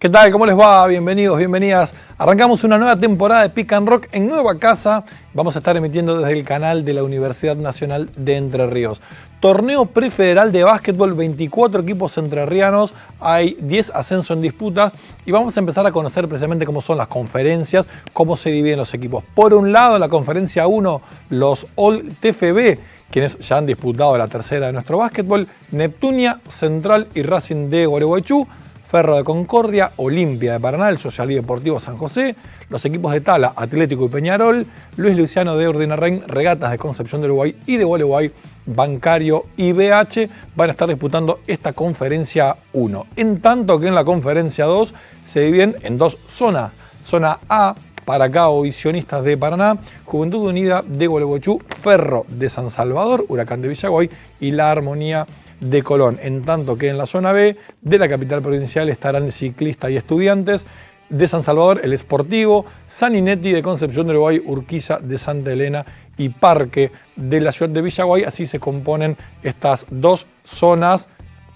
¿Qué tal? ¿Cómo les va? Bienvenidos, bienvenidas. Arrancamos una nueva temporada de Pick and Rock en nueva casa. Vamos a estar emitiendo desde el canal de la Universidad Nacional de Entre Ríos. Torneo prefederal de básquetbol, 24 equipos entrerrianos, hay 10 ascensos en disputas y vamos a empezar a conocer precisamente cómo son las conferencias, cómo se dividen los equipos. Por un lado, la conferencia 1, los All TFB, quienes ya han disputado la tercera de nuestro básquetbol, Neptunia, Central y Racing de Gualeguaychú. Ferro de Concordia, Olimpia de Paraná, el Social y Deportivo San José, los equipos de Tala, Atlético y Peñarol, Luis Luciano de Ordinarrein, Regatas de Concepción del Uruguay y de Gualeguay, Bancario y BH van a estar disputando esta conferencia 1. En tanto que en la conferencia 2 se dividen en dos zonas. Zona A, para acá Visionistas de Paraná, Juventud Unida de Gualeguaychú, Ferro de San Salvador, Huracán de Villaguay y La Armonía de Colón, en tanto que en la zona B de la capital provincial estarán ciclistas y estudiantes, de San Salvador el Esportivo, San Inetti de Concepción del Uruguay, Urquiza de Santa Elena y Parque de la ciudad de Villaguay. Así se componen estas dos zonas,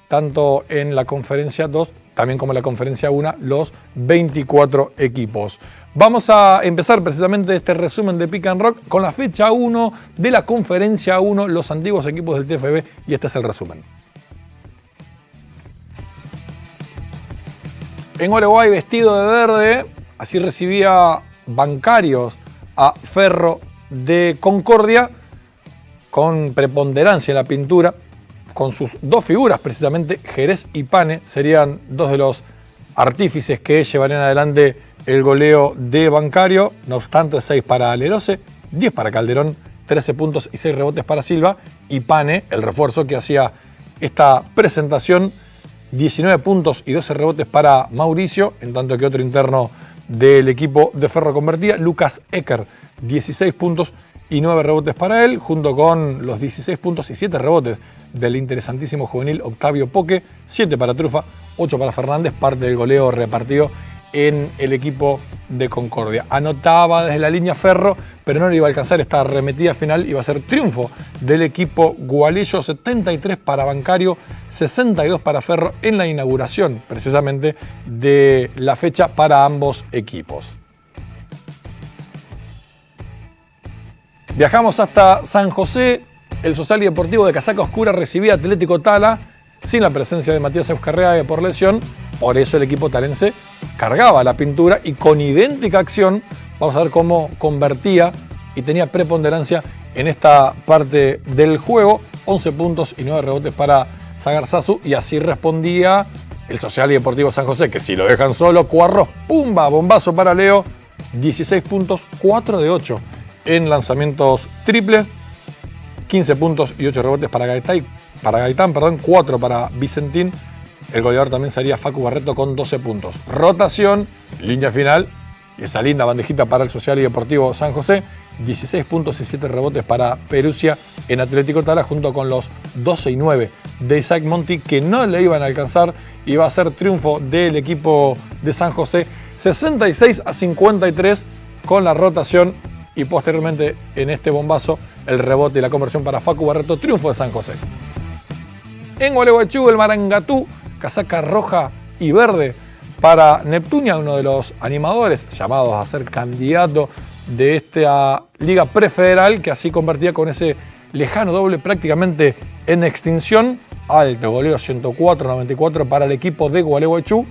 tanto en la conferencia 2 también como en la conferencia 1, los 24 equipos. Vamos a empezar precisamente este resumen de Pick and Rock con la fecha 1 de la conferencia 1, los antiguos equipos del TFB, y este es el resumen. En Uruguay vestido de verde, así recibía bancarios a Ferro de Concordia, con preponderancia en la pintura, con sus dos figuras, precisamente Jerez y Pane, serían dos de los artífices que llevarían adelante el goleo de Bancario. No obstante, 6 para Lerose, 10 para Calderón, 13 puntos y 6 rebotes para Silva. Y Pane, el refuerzo que hacía esta presentación, 19 puntos y 12 rebotes para Mauricio, en tanto que otro interno del equipo de Ferro convertía, Lucas Ecker, 16 puntos y 9 rebotes para él, junto con los 16 puntos y 7 rebotes del interesantísimo juvenil Octavio Poque, 7 para Trufa, 8 para Fernández, parte del goleo repartido en el equipo de Concordia. Anotaba desde la línea Ferro, pero no le iba a alcanzar esta arremetida final, iba a ser triunfo del equipo Gualillo, 73 para Bancario, 62 para Ferro en la inauguración precisamente de la fecha para ambos equipos. Viajamos hasta San José, el Social y Deportivo de Casaca Oscura recibía Atlético Tala sin la presencia de Matías Euskarrea por lesión. Por eso el equipo talense cargaba la pintura y con idéntica acción, vamos a ver cómo convertía y tenía preponderancia en esta parte del juego. 11 puntos y 9 rebotes para Sagarzazu y así respondía el Social y Deportivo San José, que si lo dejan solo, Cuarros, pumba, bombazo para Leo, 16 puntos, 4 de 8 en lanzamientos triples 15 puntos y 8 rebotes para Gaitán, para Gaitán perdón, 4 para Vicentín. El goleador también sería Facu Barreto con 12 puntos. Rotación, línea final, esa linda bandejita para el Social y Deportivo San José. 16 puntos y 7 rebotes para Perusia en Atlético Tala junto con los 12 y 9 de Isaac Monti que no le iban a alcanzar y va a ser triunfo del equipo de San José 66 a 53 con la rotación y posteriormente en este bombazo el rebote y la conversión para Facu Barreto, triunfo de San José. En Gualeguaychú, el Marangatú, casaca roja y verde para Neptunia, uno de los animadores llamados a ser candidato de esta liga prefederal, que así convertía con ese lejano doble prácticamente en extinción. Alto goleo 104-94 para el equipo de Gualeguaychú,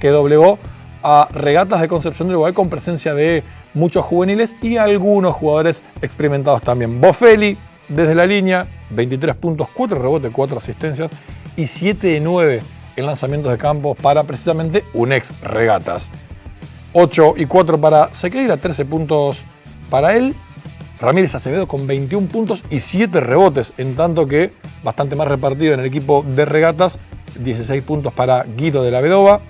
que doblegó a Regatas de Concepción del Uruguay con presencia de muchos juveniles y algunos jugadores experimentados también. Bofelli desde la línea, 23 puntos, 4 rebotes, 4 asistencias y 7 de 9 en lanzamientos de campo para precisamente un ex regatas. 8 y 4 para Sequeira, 13 puntos para él. Ramírez Acevedo con 21 puntos y 7 rebotes, en tanto que bastante más repartido en el equipo de regatas, 16 puntos para Guido de la Vedova,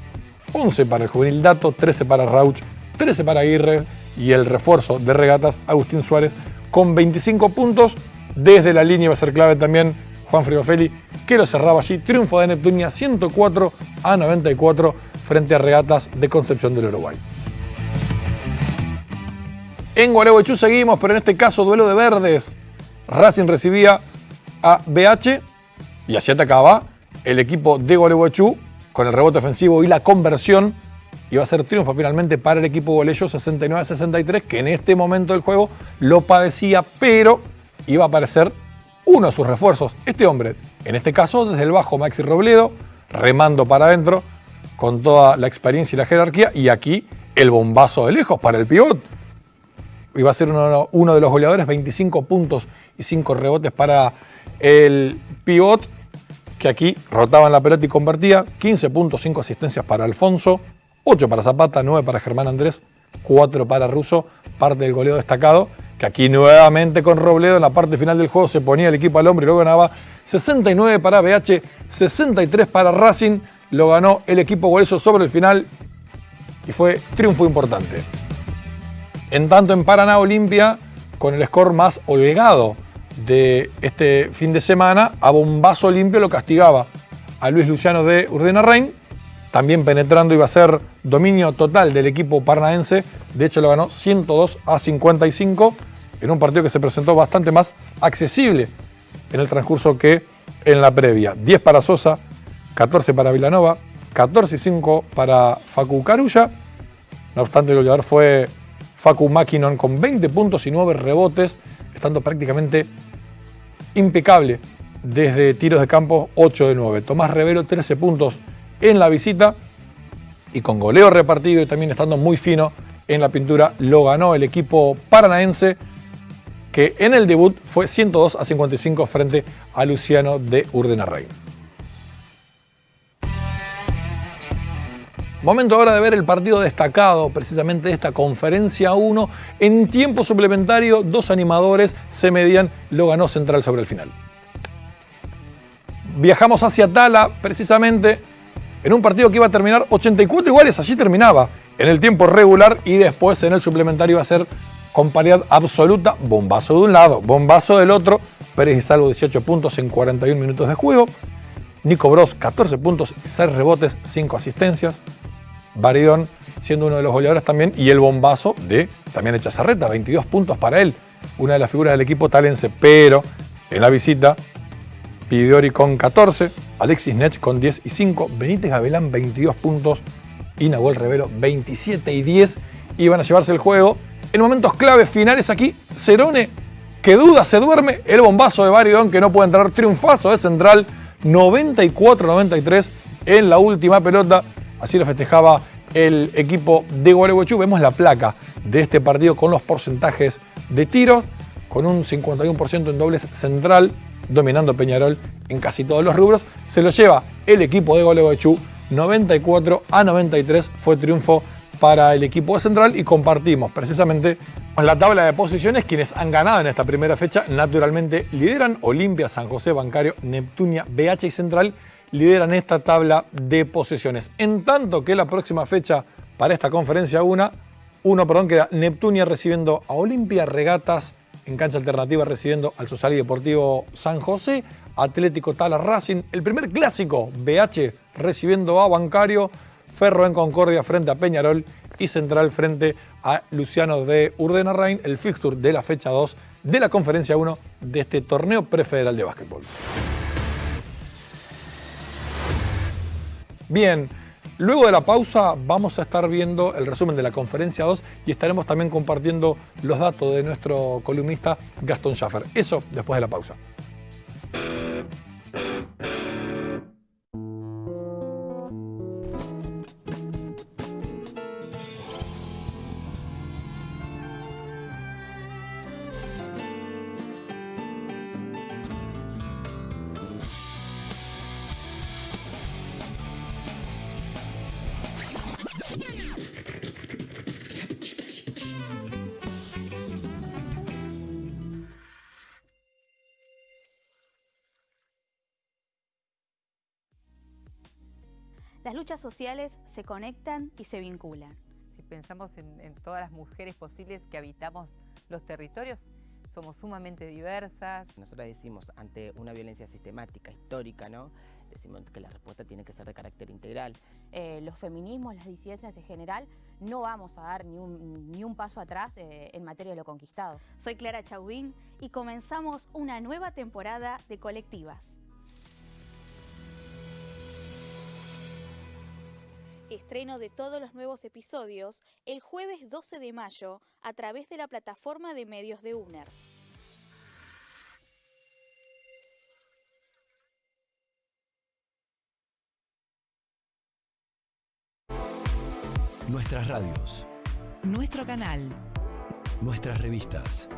11 para el juvenil Dato, 13 para Rauch, 13 para Aguirre, y el refuerzo de regatas Agustín Suárez con 25 puntos. Desde la línea va a ser clave también Juan Frigofelli, que lo cerraba allí. Triunfo de Neptunia 104 a 94 frente a regatas de Concepción del Uruguay. En Gualeguaychú seguimos, pero en este caso duelo de verdes. Racing recibía a BH y así atacaba el equipo de Gualeguaychú con el rebote ofensivo y la conversión iba a ser triunfo finalmente para el equipo Golello 69-63, que en este momento del juego lo padecía, pero iba a aparecer uno de sus refuerzos. Este hombre, en este caso desde el bajo Maxi Robledo, remando para adentro, con toda la experiencia y la jerarquía, y aquí el bombazo de lejos para el pivot. Iba a ser uno, de los goleadores, 25 puntos y 5 rebotes para el pivot, que aquí rotaban la pelota y convertía, 15 puntos, 5 asistencias para Alfonso, 8 para Zapata, 9 para Germán Andrés, 4 para Russo, parte del goleo destacado, que aquí nuevamente con Robledo en la parte final del juego se ponía el equipo al hombre y luego ganaba. 69 para BH, 63 para Racing, lo ganó el equipo Guareso sobre el final y fue triunfo importante. En tanto en Paraná Olimpia, con el score más holgado de este fin de semana, a bombazo limpio lo castigaba a Luis Luciano de Urdena Rein, también penetrando iba a ser dominio total del equipo paranaense, de hecho lo ganó 102 a 55 en un partido que se presentó bastante más accesible en el transcurso que en la previa. 10 para Sosa, 14 para Vilanova, 14 y 5 para Facu Carulla. No obstante, el goleador fue Facu Makinon con 20 puntos y 9 rebotes, estando prácticamente impecable desde tiros de campo 8 de 9. Tomás Revero 13 puntos en la visita y con goleo repartido y también estando muy fino en la pintura lo ganó el equipo paranaense que en el debut fue 102 a 55 frente a Luciano de Urdenarrey. Momento ahora de ver el partido destacado precisamente de esta conferencia 1. En tiempo suplementario, dos animadores se medían, lo ganó Central sobre el final. Viajamos hacia Tala, precisamente en un partido que iba a terminar 84 iguales, así terminaba en el tiempo regular y después en el suplementario iba a ser con paridad absoluta, bombazo de un lado, bombazo del otro, Pérez y Salvo 18 puntos en 41 minutos de juego, Nico Bros 14 puntos, 6 rebotes, 5 asistencias, Baridón siendo uno de los goleadores también, y el bombazo de también Echazarreta, 22 puntos para él, una de las figuras del equipo talense, pero en la visita, Pidiori con 14, Alexis Nech con 10 y 5, Benítez Gavilán 22 puntos y Nahuel Revelo 27 y 10, iban a llevarse el juego. En momentos claves finales aquí, Cerone, que duda, se duerme, el bombazo de Baridón que no puede entrar, triunfazo de Central, 94-93 en la última pelota, Así lo festejaba el equipo de Gualeguaychú. Vemos la placa de este partido con los porcentajes de tiros, con un 51% en dobles central, dominando Peñarol en casi todos los rubros. Se lo lleva el equipo de Gualeguaychú 94 a 93. Fue triunfo para el equipo de Central y compartimos precisamente la tabla de posiciones quienes han ganado en esta primera fecha. Naturalmente lideran Olimpia, San José, Bancario, Neptunia, BH y Central lideran esta tabla de posesiones. En tanto que la próxima fecha para esta conferencia 1, uno, perdón, queda Neptunia recibiendo a Olimpia, Regatas en cancha alternativa recibiendo al Social Deportivo San José, Atlético Tala Racing, el primer clásico BH recibiendo a Bancario, Ferro en Concordia frente a Peñarol y Central frente a Luciano de Urdenarrain, el fixture de la fecha 2 de la conferencia 1 de este torneo prefederal de básquetbol. Bien, luego de la pausa vamos a estar viendo el resumen de la conferencia 2 y estaremos también compartiendo los datos de nuestro columnista Gastón Schaffer. Eso después de la pausa. Las luchas sociales se conectan y se vinculan. Si pensamos en, todas las mujeres posibles que habitamos los territorios, somos sumamente diversas. Nosotros decimos, ante una violencia sistemática, histórica, ¿no? decimos que la respuesta tiene que ser de carácter integral. Eh, los feminismos, las disidencias en general, no vamos a dar ni un, ni un paso atrás eh, en materia de lo conquistado. Soy Clara Chauvin y comenzamos una nueva temporada de Colectivas. Estreno de todos los nuevos episodios el jueves 12 de mayo a través de la plataforma de medios de UNER. Nuestras radios, Nuestro canal, nuestras revistas.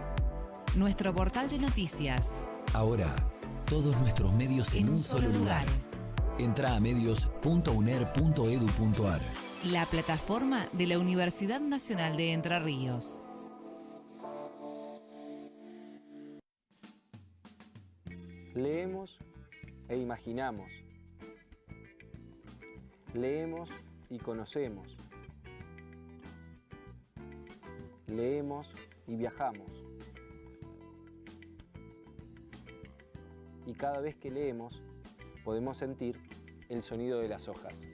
nuestro portal de noticias. Ahora, todos nuestros medios en, En un solo lugar. Entra a medios.uner.edu.ar. La plataforma de la Universidad Nacional de Entre Ríos. Leemos e imaginamos. Leemos y conocemos. Leemos y viajamos. Y cada vez que leemos podemos sentir el sonido de las hojas.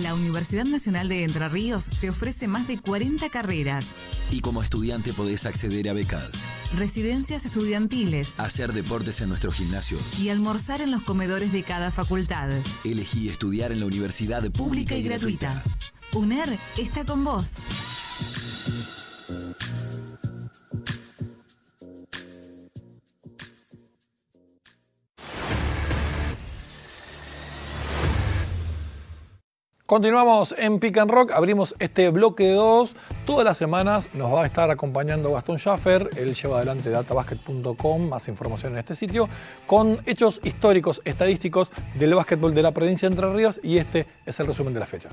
La Universidad Nacional de Entre Ríos te ofrece más de 40 carreras, Y como estudiante podés acceder a becas, residencias estudiantiles hacer deportes en nuestros gimnasios. y almorzar en los comedores de cada facultad. Elegí estudiar en la universidad pública, Pública y gratuita. UNER está con vos. Continuamos en Pick and Rock, abrimos este bloque 2. Todas las semanas nos va a estar acompañando Gastón Schaffer, él lleva adelante databasket.com, más información en este sitio, con hechos históricos, estadísticos del básquetbol de la provincia de Entre Ríos y este es el resumen de la fecha.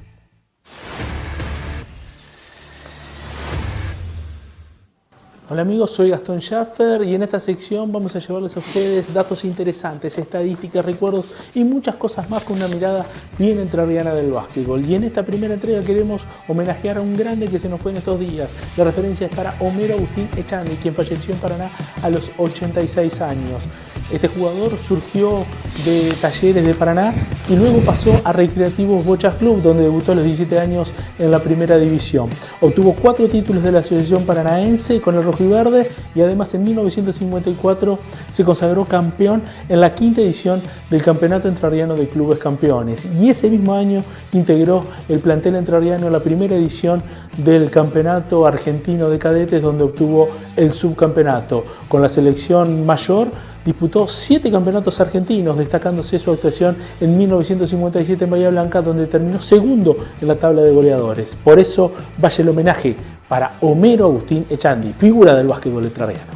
Hola amigos, soy Gastón Schaffer y en esta sección vamos a llevarles a ustedes datos interesantes, estadísticas, recuerdos y muchas cosas más con una mirada bien entrerriana del básquetbol. Y en esta primera entrega queremos homenajear a un grande que se nos fue en estos días. La referencia es para Homero Agustín Echandi, quien falleció en Paraná a los 86 años. Este jugador surgió de Talleres de Paraná y luego pasó a Recreativos Bochas Club, donde debutó a los 17 años en la primera división. Obtuvo cuatro títulos de la Asociación Paranaense con el rojo y verde y además en 1954 se consagró campeón en la quinta edición del Campeonato Entrerriano de Clubes Campeones. Y ese mismo año integró el plantel entrerriano en la primera edición del Campeonato Argentino de Cadetes, donde obtuvo el subcampeonato. Con la selección mayor disputó siete campeonatos argentinos, destacándose su actuación en 1957 en Bahía Blanca, donde terminó segundo en la tabla de goleadores. Por eso vaya el homenaje para Homero Agustín Echandi, figura del básquetbol entrerriano.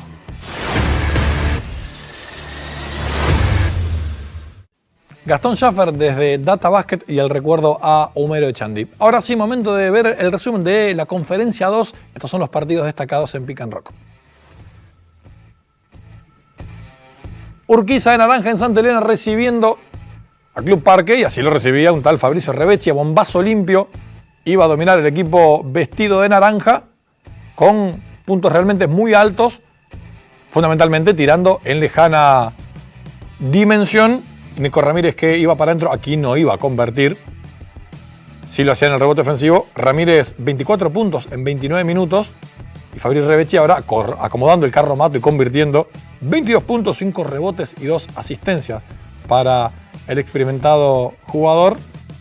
Gastón Schaffer desde Data Basket y el recuerdo a Homero Echandi. Ahora sí, momento de ver el resumen de la conferencia 2. Estos son los partidos destacados en Pick and Rock. Urquiza de Naranja en Santa Elena recibiendo a Club Parque y así lo recibía un tal Fabricio Revechi a bombazo limpio. Iba a dominar el equipo vestido de naranja con puntos realmente muy altos, fundamentalmente tirando en lejana dimensión. Nico Ramírez que iba para adentro, aquí no iba a convertir. Sí lo hacía en el rebote ofensivo. Ramírez 24 puntos en 29 minutos. Y Fabricio Revechi ahora acomodando el carro mato y convirtiendo 22 puntos, 5 rebotes y 2 asistencias para el experimentado jugador.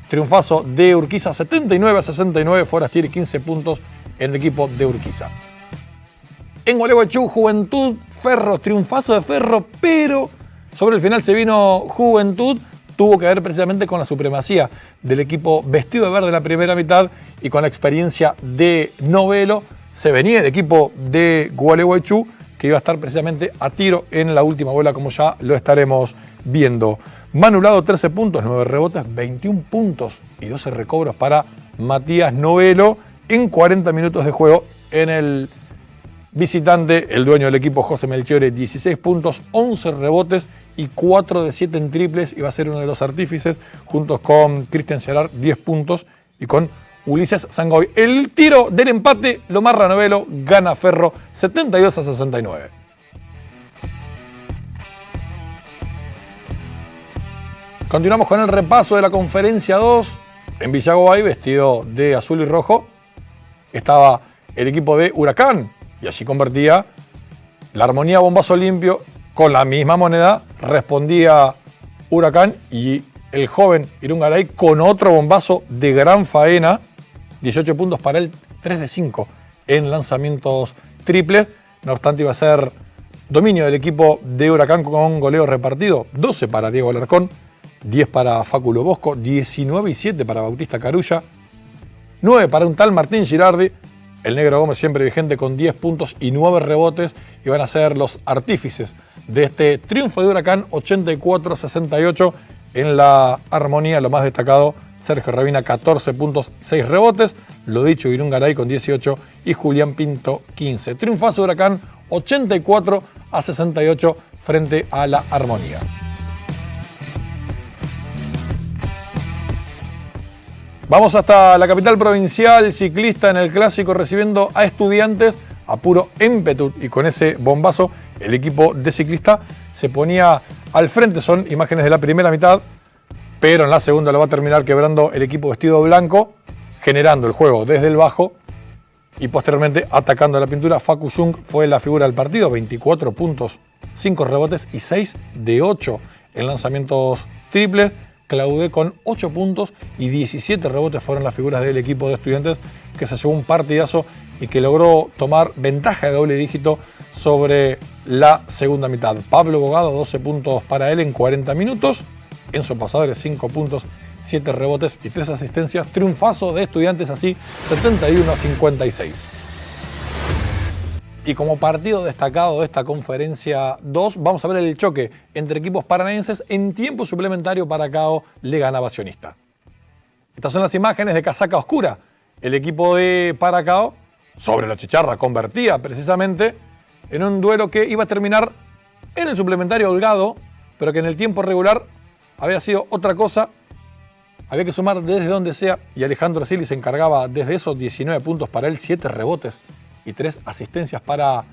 Triunfazo de Urquiza 79 a 69, Forastier 15 puntos en el equipo de Urquiza. En Gualeguaychú, Juventud, Ferro, triunfazo de Ferro, pero sobre el final se vino Juventud, tuvo que ver precisamente con la supremacía del equipo vestido de verde en la primera mitad y con la experiencia de Novelo. Se venía el equipo de Gualeguaychú que iba a estar precisamente a tiro en la última bola, como ya lo estaremos viendo. Manulado 13 puntos, 9 rebotes, 21 puntos y 12 recobros para Matías Novelo en 40 minutos de juego en el visitante, el dueño del equipo José Melchiore, 16 puntos, 11 rebotes y 4 de 7 en triples y va a ser uno de los artífices, juntos con Cristian Gerard, 10 puntos y con Ulises Sangoy. El tiro del empate lo marra gana Ferro 72 a 69. Continuamos con el repaso de la conferencia 2. En Villagoay, vestido de azul y rojo, estaba el equipo de Huracán y allí convertía la armonía bombazo limpio con la misma moneda, respondía Huracán y el joven Irungaray con otro bombazo de gran faena, 18 puntos para él, 3 de 5 en lanzamientos triples, no obstante iba a ser dominio del equipo de Huracán con goleo repartido, 12 para Diego Alarcón, 10 para Fáculo Bosco, 19 y 7 para Bautista Carulla, 9 para un tal Martín Girardi, el Negro Gómez siempre vigente con 10 puntos y 9 rebotes y van a ser los artífices de este triunfo de Huracán 84-68 en la armonía, lo más destacado, Sergio Rabina 14 puntos, 6 rebotes, lo dicho Garay con 18 y Julián Pinto 15. Triunfazo Huracán 84 a 68 frente a la armonía. Vamos hasta la capital provincial ciclista en el clásico recibiendo a estudiantes a puro ímpetu y con ese bombazo el equipo de ciclista se ponía al frente. Son imágenes de la primera mitad, pero en la segunda lo va a terminar quebrando el equipo vestido blanco, generando el juego desde el bajo y posteriormente atacando la pintura. Facu Jung fue la figura del partido, 24 puntos, 5 rebotes y 6 de 8 en lanzamientos triples Claudé con 8 puntos y 17 rebotes fueron las figuras del equipo de estudiantes que se llevó un partidazo y que logró tomar ventaja de doble dígito sobre la segunda mitad. Pablo Bogado, 12 puntos para él en 40 minutos. Enzo Pasadores, 5 puntos, 7 rebotes y 3 asistencias. Triunfazo de estudiantes así, 71 a 56. Y como partido destacado de esta conferencia 2, vamos a ver el choque entre equipos paranaenses en tiempo suplementario para Cao le gana Sionista. Estas son las imágenes de casaca oscura. El equipo de Paracao, sobre la chicharra, convertía precisamente en un duelo que iba a terminar en el suplementario holgado, pero que en el tiempo regular había sido otra cosa. Había que sumar desde donde sea y Alejandro Sili se encargaba desde esos 19 puntos para él, 7 rebotes y tres asistencias para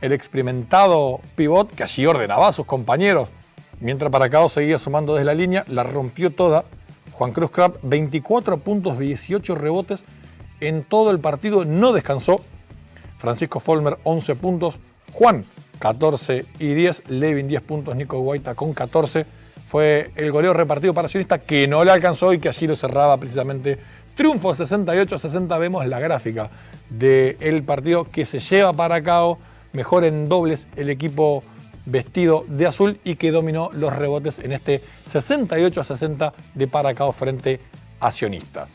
el experimentado pivot que allí ordenaba a sus compañeros. Mientras Paracao seguía sumando desde la línea, la rompió toda. Juan Cruz Crab, 24 puntos, 18 rebotes en todo el partido, no descansó. Francisco Folmer, 11 puntos. Juan, 14 y 10. Levin, 10 puntos. Nico Guaita con 14. Fue el goleo repartido para Sionista que no le alcanzó y que allí lo cerraba precisamente. Triunfo 68 a 60. Vemos la gráfica del partido que se lleva para cabo mejor en dobles el equipo vestido de azul y que dominó los rebotes en este 68 a 60 de Paracao frente a Sionista.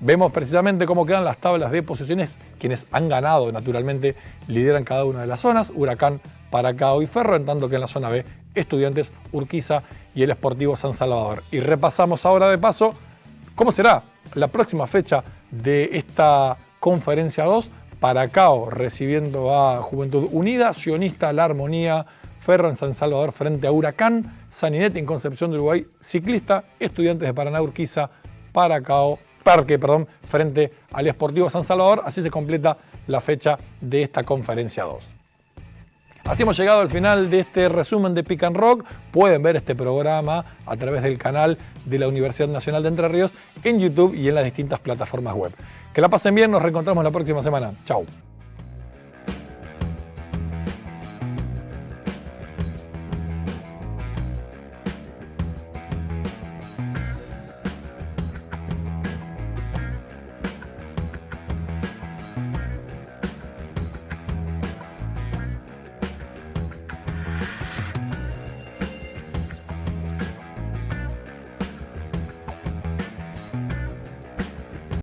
Vemos precisamente cómo quedan las tablas de posiciones. Quienes han ganado, naturalmente, lideran cada una de las zonas. Huracán, Paracao y Ferro, en tanto que en la zona B, Estudiantes, Urquiza y el Esportivo San Salvador. Y repasamos ahora de paso cómo será la próxima fecha de esta Conferencia 2, Paracao recibiendo a Juventud Unida, Sionista La Armonía, Ferro en San Salvador frente a Huracán, Saninete en Concepción de Uruguay, Ciclista, Estudiantes de Paraná, Urquiza, Paracao, Parque, perdón, frente al Esportivo San Salvador. Así se completa la fecha de esta Conferencia 2. Así hemos llegado al final de este resumen de Pick Rock. Pueden ver este programa a través del canal de la Universidad Nacional de Entre Ríos en YouTube y en las distintas plataformas web. Que la pasen bien, nos reencontramos la próxima semana. Chao.